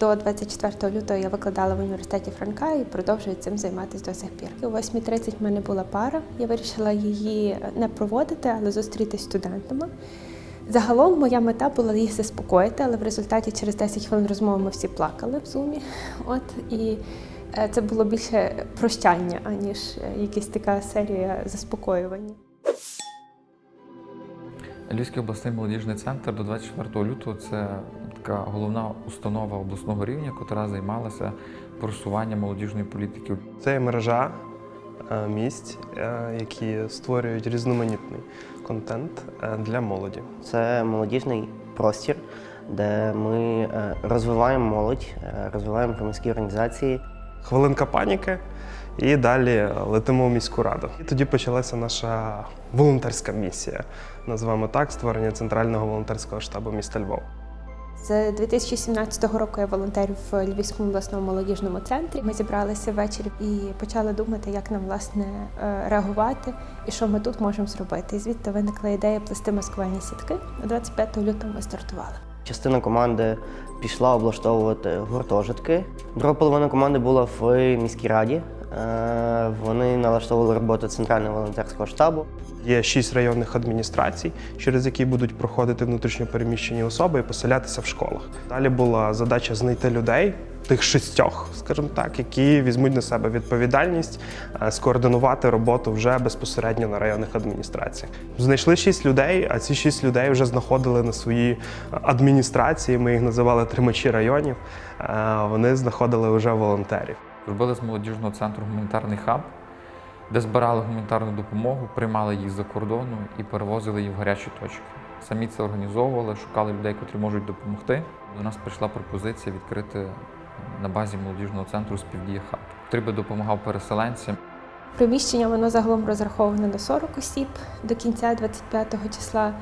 До 24 лютого я викладала в університеті Франка і продовжую цим займатися до сих пір. О 8.30 в мене була пара. Я вирішила її не проводити, але зустрітися з студентами. Загалом моя мета була їх заспокоїти, але в результаті через 10 хвилин розмови ми всі плакали в зумі. От і е, це було більше прощання, аніж е, якась така серія заспокоювання. Львівський обласний молодіжний центр до 24 лютого це така головна установа обласного рівня, яка займалася просуванням молодіжної політики. Це є мережа е, місць, е, які створюють різноманітний контент е, для молоді. Це молодіжний простір, де ми розвиваємо молодь, розвиваємо громадські організації. Хвилинка паніки, і далі летимо в міську раду. І тоді почалася наша волонтерська місія, називаємо так, створення центрального волонтерського штабу міста Львова. З 2017 року я волонтерю в Львівському обласному молодіжному центрі. Ми зібралися ввечері і почали думати, як нам власне е, реагувати і що ми тут можемо зробити. І звідти виникла ідея плести маскувальні сітки. 25 лютого ми стартували. Частина команди пішла облаштовувати гуртожитки. Друга половина команди була в міській раді. Е, Вони налаштовували роботу центрального волонтерського штабу. Є шість районних адміністрацій, через які будуть проходити внутрішньопереміщені особи і поселятися в школах. Далі була задача знайти людей, тих шістьох, скажімо так, які візьмуть на себе відповідальність е, скоординувати роботу вже безпосередньо на районних адміністраціях. Знайшли шість людей, а ці шість людей вже знаходили на свої адміністрації. Ми їх називали тримачі районів. Е, Вони знаходили вже волонтерів. Зробили з молодіжного центру гуманітарний хаб, де збирали гуманітарну допомогу, приймали їх за кордону і перевозили їх в гарячі точки. Самі це організовували, шукали людей, котрі можуть допомогти. До нас прийшла пропозиція відкрити на базі молодіжного центру співдія хаб, який допомагав переселенцям. Приміщення воно загалом розраховане на 40 осіб до кінця 25 числа.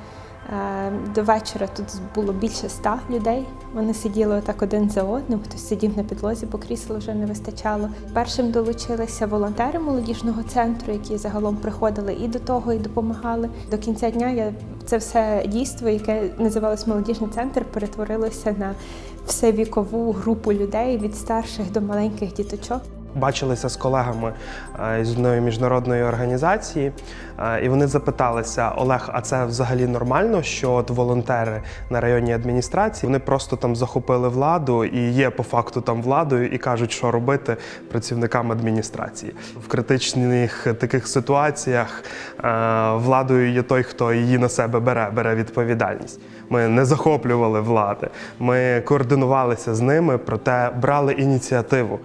Е, До вечора тут було більше ста людей. Вони сиділи так один за одним, хтось сидів на підлозі, бо крісел вже не вистачало. Першим долучилися волонтери молодіжного центру, які загалом приходили і до того, і допомагали. До кінця дня я це все дійство, яке називалось молодіжний центр, перетворилося на всевікову групу людей від старших до маленьких діточок. Бачилися з колегами е, з одної міжнародної організації, е, і вони запиталися: Олег, а це взагалі нормально, що от волонтери на районній адміністрації вони просто там захопили владу і є по факту там владою і кажуть, що робити працівникам адміністрації в критичних таких ситуаціях. е, Владою є той, хто її на себе бере, бере відповідальність. Ми не захоплювали влади, ми координувалися з ними, проте брали ініціативу.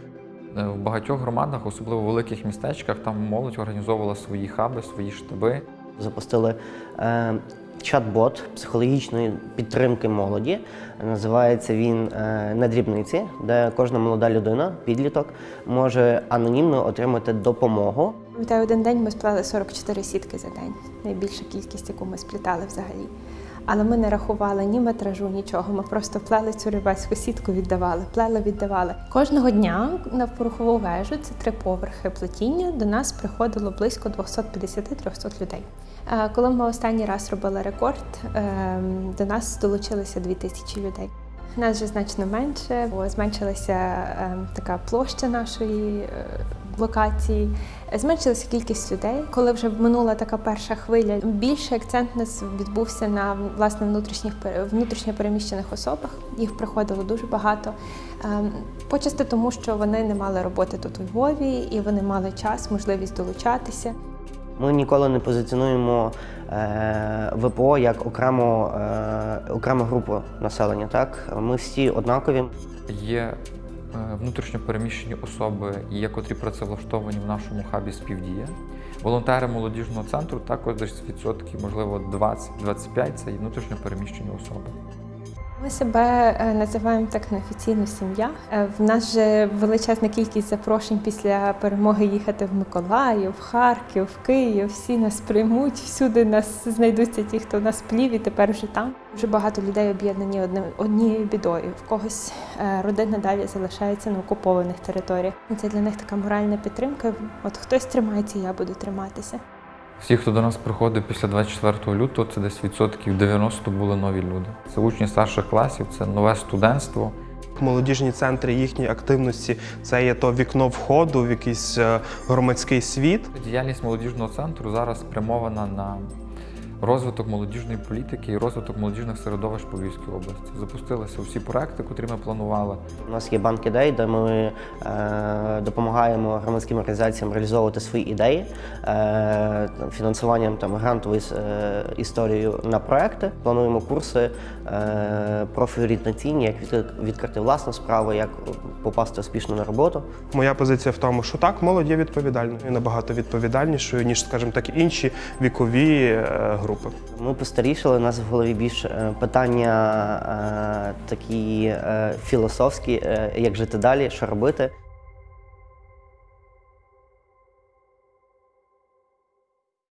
Е, В багатьох громадах, особливо в великих містечках, там молодь організовувала свої хаби, свої штаби. Запустили е, чат-бот психологічної підтримки молоді. Називається він е, на дрібниці, де кожна молода людина, підліток, може анонімно отримати допомогу. Пам'ятаю, один день ми сплели 44 сітки за день. Найбільша кількість, яку ми сплітали взагалі. Але ми не рахували ні метражу, нічого. Ми просто плели цю рибацьку сітку, віддавали, плели, віддавали. Кожного дня на порохову вежу, це три поверхи плетіння, до нас приходило близько 250-300 людей. Е, Коли ми останній раз робили рекорд, ем, до нас долучилися 2000 людей. Нас вже значно менше, бо зменшилася ем, така площа нашої локації, зменшилася кількість людей. Коли вже минула така перша хвиля, більший акцент у нас відбувся на власне внутрішніх внутрішньо переміщених особах. Їх приходило дуже багато. Ем, Почасти тому, що вони не мали роботи тут у Львові, і вони мали час, можливість долучатися. Ми ніколи не позиціонуємо е, ВПО як окрему, е, окрему групу населення. Так? Ми всі однакові. Є е, внутрішньо переміщені особи, є котрі працевлаштовані в нашому хабі співдія. Волонтери молодіжного центру також десь відсотки, можливо, 20-25 це і внутрішньо переміщені особи. Ми себе е, називаємо так неофіційно сім'я. Е, В нас же величезна кількість запрошень після перемоги їхати в Миколаїв, в Харків, в Київ. Всі нас приймуть, всюди нас знайдуться ті, хто нас плів і тепер вже там. Дуже багато людей об'єднані однією бідою. В когось е, родина далі залишається на окупованих територіях. Це для них така моральна підтримка. От хтось тримається, я буду триматися. Всі, хто до нас приходив після 24 лютого, це десь відсотків 90 були нові люди. Це учні старших класів, це нове студентство. Молодіжні центри їхньої активності це є то вікно входу в якийсь е, громадський світ. Діяльність молодіжного центру зараз спрямована на розвиток молодіжної політики і розвиток молодіжних середовищ по Львівській області. Запустилися всі проекти, котрі ми планували. У нас є банк ідей, де ми е, допомагаємо громадським організаціям реалізовувати свої ідеї е, фінансуванням там грантовою е, історією на проекти. Плануємо курси е, профорієнтаційні, як відкрити власну справу, як попасти успішно на роботу. Моя позиція в тому, що так, молодь є відповідальною і набагато відповідальнішою, ніж, скажімо так, інші вікові е, групи. Ми постарішали, у нас в голові більш е, питання е, такі е, філософські, як жити далі, що робити.